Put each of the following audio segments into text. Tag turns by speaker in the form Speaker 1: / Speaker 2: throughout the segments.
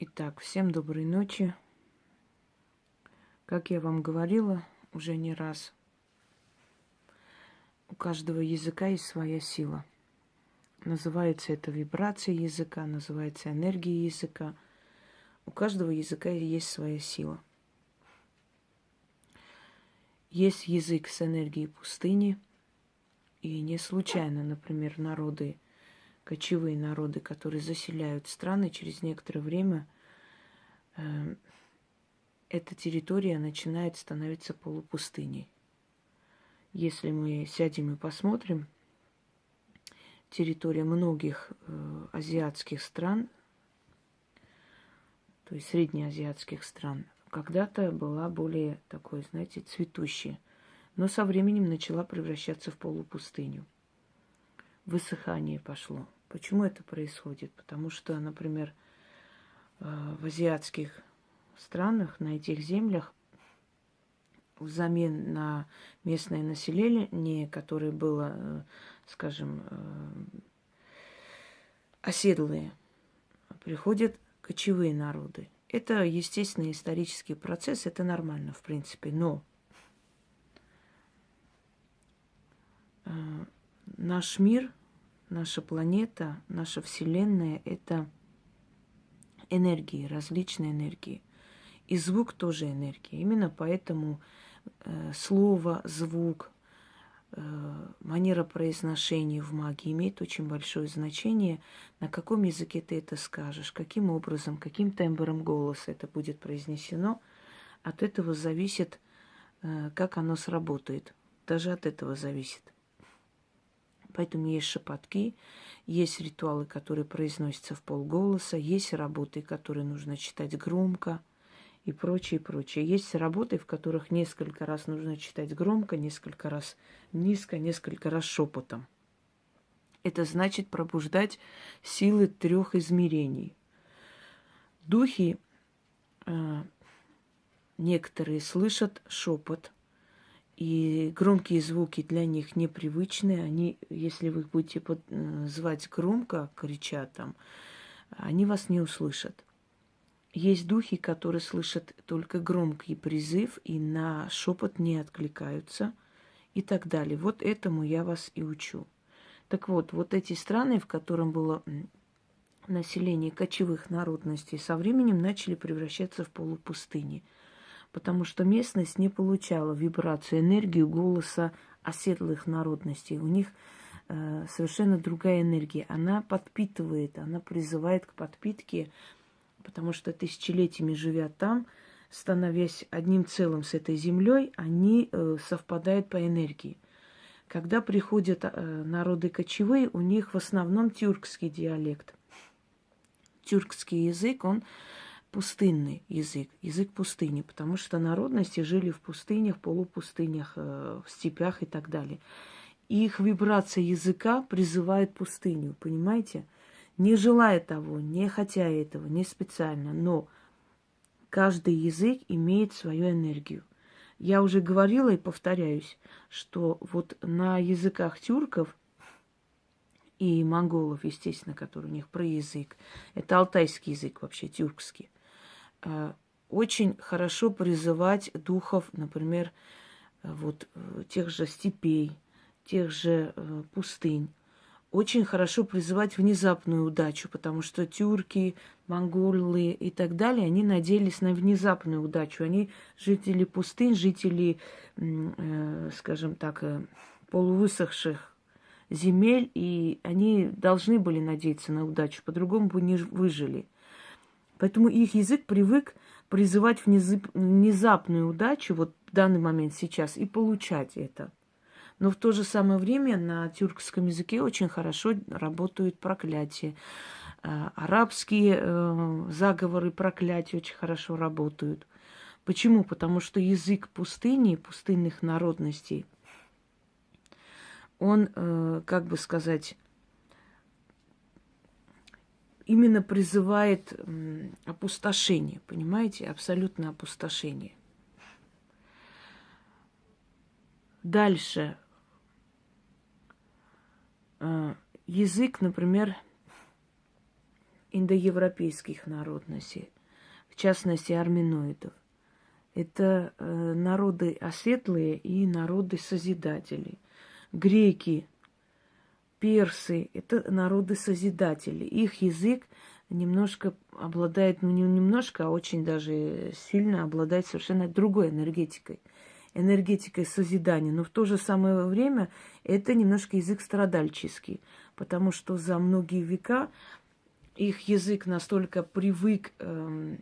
Speaker 1: Итак, всем доброй ночи. Как я вам говорила уже не раз, у каждого языка есть своя сила. Называется это вибрация языка, называется энергия языка. У каждого языка есть своя сила. Есть язык с энергией пустыни, и не случайно, например, народы кочевые народы, которые заселяют страны, через некоторое время э, эта территория начинает становиться полупустыней. Если мы сядем и посмотрим, территория многих э, азиатских стран, то есть среднеазиатских стран, когда-то была более такой, знаете, цветущей, но со временем начала превращаться в полупустыню. Высыхание пошло. Почему это происходит? Потому что, например, э, в азиатских странах, на этих землях, взамен на местное население, которое было, э, скажем, э, оседлые, приходят кочевые народы. Это естественный исторический процесс, это нормально, в принципе, но наш мир наша планета, наша Вселенная – это энергии, различные энергии. И звук тоже энергия. Именно поэтому э, слово, звук, э, манера произношения в магии имеет очень большое значение, на каком языке ты это скажешь, каким образом, каким тембром голоса это будет произнесено. От этого зависит, э, как оно сработает. Даже от этого зависит. Поэтому есть шепотки, есть ритуалы, которые произносятся в полголоса, есть работы, которые нужно читать громко и прочее, прочее. Есть работы, в которых несколько раз нужно читать громко, несколько раз низко, несколько раз шепотом. Это значит пробуждать силы трех измерений. Духи э, некоторые слышат шепот – и громкие звуки для них непривычны. Они, если вы их будете под, э, звать громко, крича там, они вас не услышат. Есть духи, которые слышат только громкий призыв и на шепот не откликаются и так далее. Вот этому я вас и учу. Так вот, вот эти страны, в котором было население кочевых народностей, со временем начали превращаться в полупустыни – потому что местность не получала вибрацию, энергию голоса оседлых народностей. У них э, совершенно другая энергия. Она подпитывает, она призывает к подпитке, потому что тысячелетиями живя там, становясь одним целым с этой землей, они э, совпадают по энергии. Когда приходят э, народы кочевые, у них в основном тюркский диалект. Тюркский язык, он пустынный язык, язык пустыни, потому что народности жили в пустынях, полупустынях, э, в степях и так далее. Их вибрация языка призывает пустыню, понимаете? Не желая того, не хотя этого, не специально, но каждый язык имеет свою энергию. Я уже говорила и повторяюсь, что вот на языках тюрков и монголов, естественно, который у них про язык, это алтайский язык вообще, тюркский, очень хорошо призывать духов, например, э, вот э, тех же степей, тех же пустынь. Очень хорошо призывать внезапную удачу, потому что тюрки, монголы и так далее, они надеялись на внезапную удачу. Они жители пустынь, жители, скажем так, полувысохших земель, и они должны были надеяться на удачу, по-другому бы не выжили – Поэтому их язык привык призывать внезапную удачу вот в данный момент сейчас и получать это. Но в то же самое время на тюркском языке очень хорошо работают проклятия. А, арабские э, заговоры проклятия очень хорошо работают. Почему? Потому что язык пустыни, пустынных народностей, он, э, как бы сказать, именно призывает опустошение, понимаете, абсолютное опустошение. Дальше. Э, язык, например, индоевропейских народностей, в частности арминоидов. Это э, народы осветлые и народы созидатели. Греки, персы – это народы созидатели. Их язык немножко обладает, ну не немножко, а очень даже сильно обладает совершенно другой энергетикой. Энергетикой созидания. Но в то же самое время это немножко язык страдальческий, потому что за многие века их язык настолько привык эм,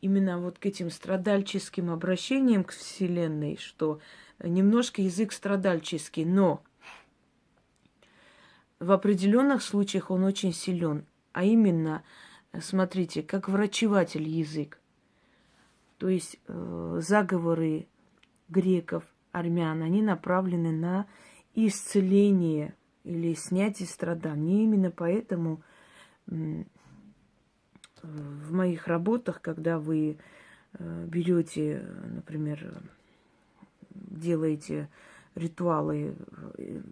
Speaker 1: именно вот к этим страдальческим обращениям к Вселенной, что немножко язык страдальческий, но в определенных случаях он очень силен. А именно, смотрите, как врачеватель язык. То есть э, заговоры греков, армян, они направлены на исцеление или снятие страданий. Именно поэтому в моих работах, когда вы э, берете, например, делаете ритуалы э,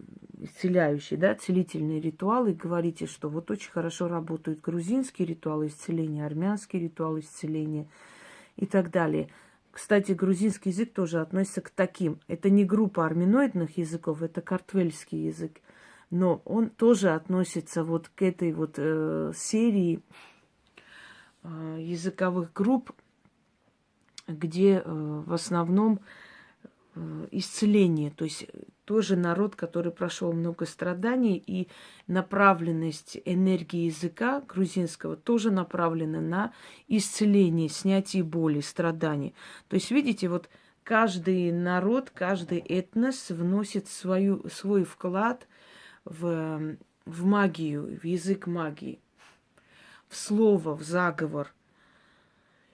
Speaker 1: исцеляющие, да, целительные ритуалы, говорите, что вот очень хорошо работают грузинские ритуалы исцеления, армянские ритуалы исцеления и так далее. Кстати, грузинский язык тоже относится к таким. Это не группа арминоидных языков, это картвельский язык. Но он тоже относится вот к этой вот э, серии э, языковых групп, где э, в основном э, исцеление, то есть тоже народ, который прошел много страданий, и направленность энергии языка грузинского тоже направлена на исцеление, снятие боли, страданий. То есть, видите, вот каждый народ, каждый этнос вносит свою, свой вклад в, в магию, в язык магии, в слово, в заговор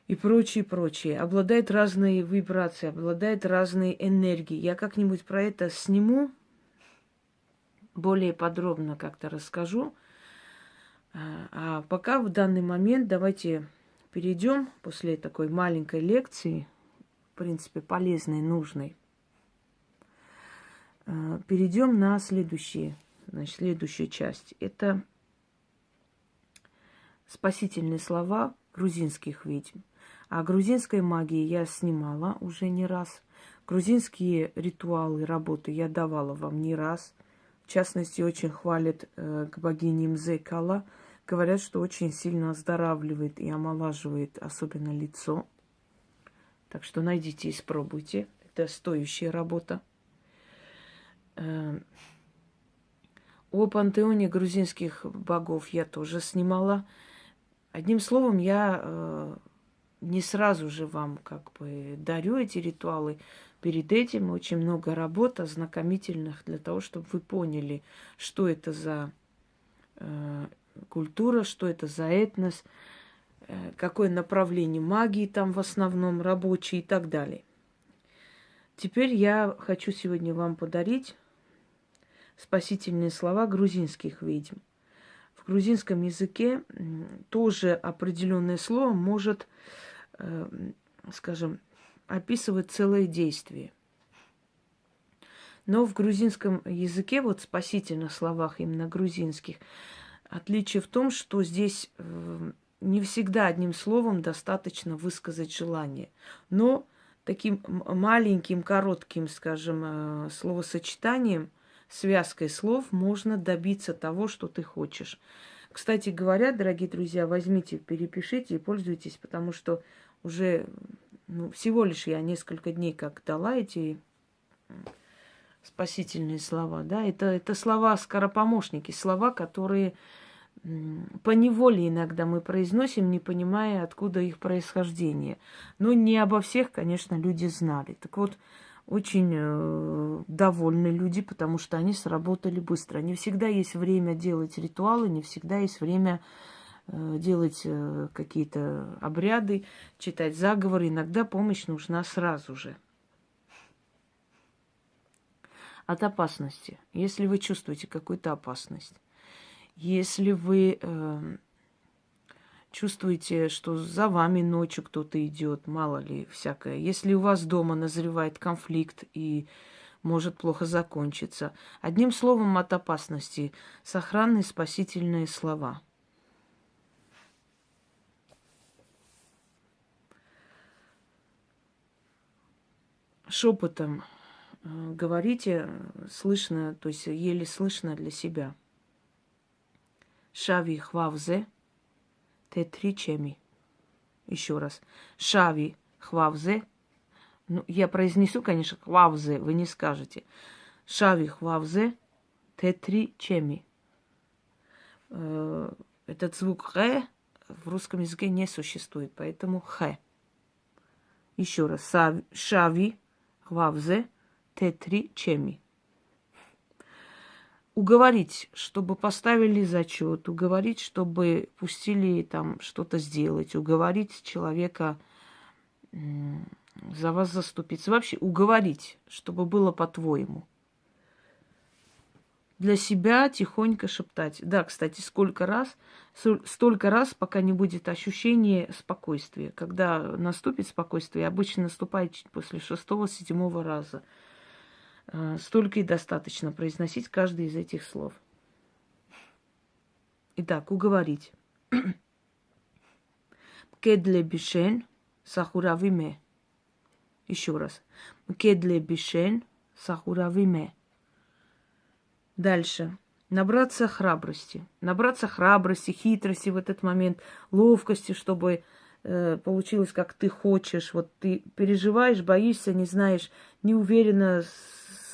Speaker 1: и прочее, прочее. Обладает разной вибрацией, обладает разной энергией. Я как-нибудь про это сниму, более подробно как-то расскажу. А, а пока в данный момент давайте перейдем после такой маленькой лекции, в принципе, полезной, нужной, а, перейдем на следующие Значит, следующая часть. Это спасительные слова грузинских ведьм. А грузинской магии я снимала уже не раз. Грузинские ритуалы, работы я давала вам не раз. В частности, очень хвалят э, к богине Мзекала. Говорят, что очень сильно оздоравливает и омолаживает, особенно лицо. Так что найдите и испробуйте. Это стоящая работа. Э, о пантеоне грузинских богов я тоже снимала. Одним словом, я э, не сразу же вам как бы дарю эти ритуалы. Перед этим очень много работ ознакомительных для того, чтобы вы поняли, что это за э, культура, что это за этнос, э, какое направление магии там в основном рабочие и так далее. Теперь я хочу сегодня вам подарить спасительные слова грузинских ведьм. В грузинском языке тоже определенное слово может, э, скажем, описывать целое действие. Но в грузинском языке, вот спасительных словах именно грузинских, отличие в том, что здесь э, не всегда одним словом достаточно высказать желание. Но таким маленьким, коротким, скажем, э, словосочетанием связкой слов можно добиться того, что ты хочешь. Кстати говоря, дорогие друзья, возьмите, перепишите и пользуйтесь, потому что уже ну, всего лишь я несколько дней как дала эти спасительные слова, да, это, это слова скоропомощники, слова, которые по неволе иногда мы произносим, не понимая, откуда их происхождение. Но не обо всех, конечно, люди знали. Так вот, очень э, довольны люди, потому что они сработали быстро. Не всегда есть время делать ритуалы, не всегда есть время э, делать э, какие-то обряды, читать заговоры. Иногда помощь нужна сразу же. От опасности. Если вы чувствуете какую-то опасность, если вы э, чувствуете, что за вами ночью кто-то идет, мало ли всякое. Если у вас дома назревает конфликт и может плохо закончиться. Одним словом, от опасности. Сохранные спасительные слова. Шепотом э, говорите, слышно, то есть еле слышно для себя. Шави хвавзе те три чеми. Еще раз. Шави хвавзе. Ну, я произнесу, конечно, хвавзе, вы не скажете. Шави хвавзе те три чеми. Э, этот звук х в русском языке не существует, поэтому х. Еще раз. Шави хвавзе те три чеми уговорить, чтобы поставили зачет, уговорить, чтобы пустили там что-то сделать, уговорить человека за вас заступиться. Вообще уговорить, чтобы было по-твоему. Для себя тихонько шептать. Да, кстати, сколько раз, столько раз, пока не будет ощущения спокойствия. Когда наступит спокойствие, обычно наступает чуть после шестого-седьмого раза – Э, столько и достаточно произносить каждый из этих слов. Итак, уговорить. Кедле бишен сахуравиме. Еще раз. Кедле бишен сахуравиме. Дальше. Набраться храбрости. Набраться храбрости, хитрости в этот момент, ловкости, чтобы э, получилось, как ты хочешь. Вот ты переживаешь, боишься, не знаешь, не уверена,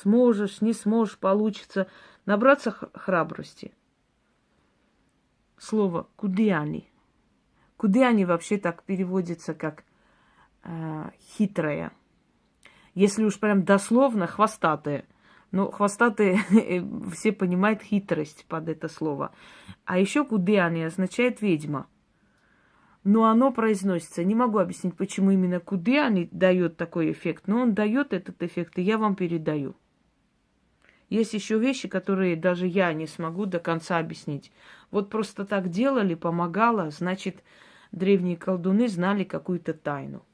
Speaker 1: сможешь, не сможешь, получится. Набраться храбрости. Слово кудиани. Кудиани вообще так переводится как э, хитрая. Если уж прям дословно, хвостатая. Но хвостатые все понимают хитрость под это слово. А еще кудиани означает ведьма. Но оно произносится. Не могу объяснить, почему именно кудиани дает такой эффект, но он дает этот эффект, и я вам передаю. Есть еще вещи, которые даже я не смогу до конца объяснить. Вот просто так делали, помогало, значит, древние колдуны знали какую-то тайну.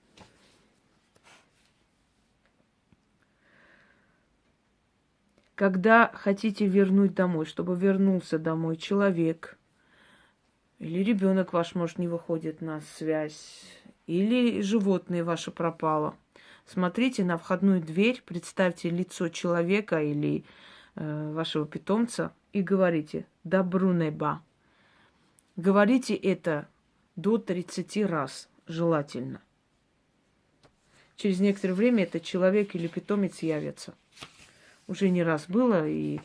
Speaker 1: Когда хотите вернуть домой, чтобы вернулся домой человек, или ребенок ваш, может, не выходит на связь, или животное ваше пропало – Смотрите на входную дверь, представьте лицо человека или э, вашего питомца и говорите «Добру неба». Говорите это до 30 раз желательно. Через некоторое время этот человек или питомец явится. Уже не раз было, и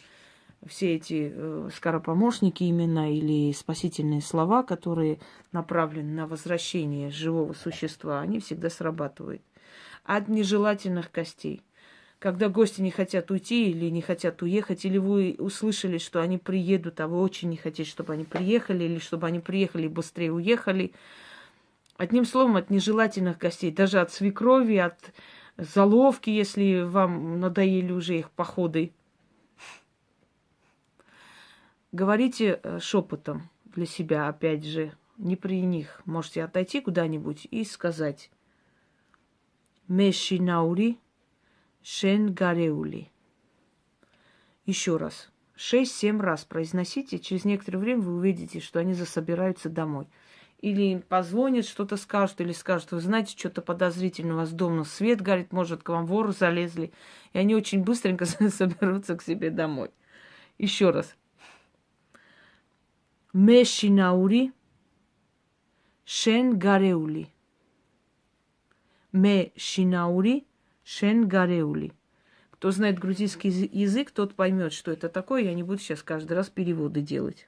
Speaker 1: все эти э, скоропомощники именно или спасительные слова, которые направлены на возвращение живого существа, они всегда срабатывают от нежелательных гостей. Когда гости не хотят уйти или не хотят уехать, или вы услышали, что они приедут, а вы очень не хотите, чтобы они приехали, или чтобы они приехали и быстрее уехали. Одним словом, от нежелательных гостей, даже от свекрови, от заловки, если вам надоели уже их походы. Говорите э, шепотом для себя, опять же, не при них. Можете отойти куда-нибудь и сказать Мешинаури Шенгареули. Еще раз. Шесть-семь раз произносите. Через некоторое время вы увидите, что они засобираются домой. Или позвонят, что-то скажут, или скажут, вы знаете, что-то подозрительно у вас дома свет горит, может, к вам воры залезли. И они очень быстренько соберутся к себе домой. Еще раз. Мешинаури Шенгареули ме шинаури шен гареули. Кто знает грузинский язык, тот поймет, что это такое. Я не буду сейчас каждый раз переводы делать.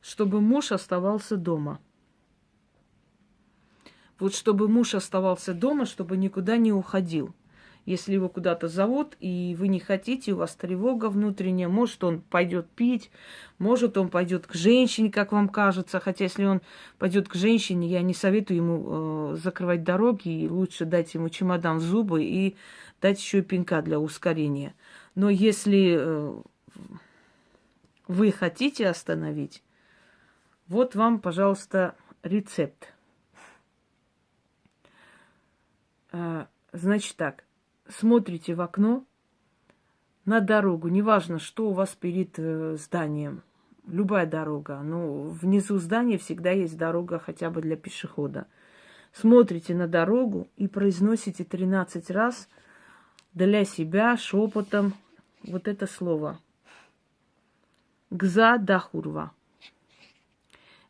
Speaker 1: Чтобы муж оставался дома. Вот чтобы муж оставался дома, чтобы никуда не уходил – если его куда-то зовут, и вы не хотите, у вас тревога внутренняя, может, он пойдет пить, может, он пойдет к женщине, как вам кажется. Хотя, если он пойдет к женщине, я не советую ему э, закрывать дороги, и лучше дать ему чемодан в зубы и дать еще и пинка для ускорения. Но если э, вы хотите остановить, вот вам, пожалуйста, рецепт. Э, значит так, смотрите в окно на дорогу, неважно, что у вас перед э, зданием, любая дорога, но внизу здания всегда есть дорога хотя бы для пешехода. смотрите на дорогу и произносите 13 раз для себя шепотом вот это слово. Гза дахурва.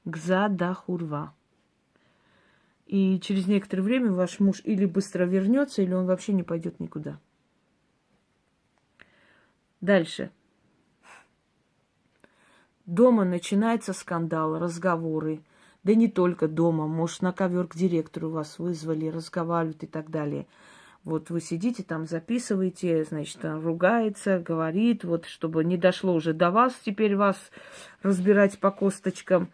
Speaker 1: Гза дахурва. И через некоторое время ваш муж или быстро вернется, или он вообще не пойдет никуда. Дальше. Дома начинается скандал, разговоры. Да не только дома, может, на ковер к директору вас вызвали, разговаривают и так далее. Вот вы сидите там, записываете, значит, ругается, говорит, вот чтобы не дошло уже до вас, теперь вас разбирать по косточкам.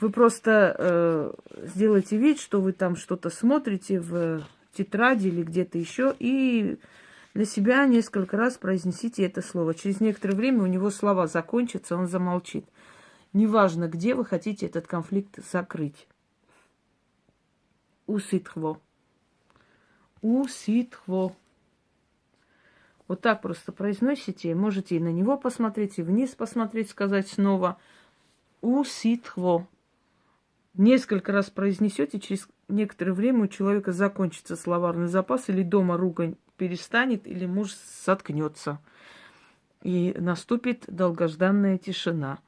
Speaker 1: Вы просто э, сделайте вид, что вы там что-то смотрите в тетради или где-то еще, и для себя несколько раз произнесите это слово. Через некоторое время у него слова закончатся, он замолчит. Неважно, где вы хотите этот конфликт закрыть. Уситхво. Уситхво. Вот так просто произносите. Можете и на него посмотреть, и вниз посмотреть, сказать снова. Уситхво. Несколько раз произнесете, через некоторое время у человека закончится словарный запас, или дома ругань перестанет, или муж соткнется. И наступит долгожданная тишина.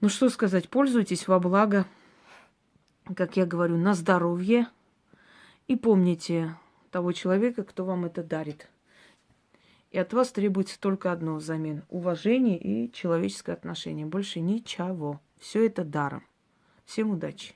Speaker 1: Ну что сказать, пользуйтесь во благо, как я говорю, на здоровье. И помните того человека, кто вам это дарит. И от вас требуется только одно взамен. Уважение и человеческое отношение. Больше ничего. Все это даром. Всем удачи.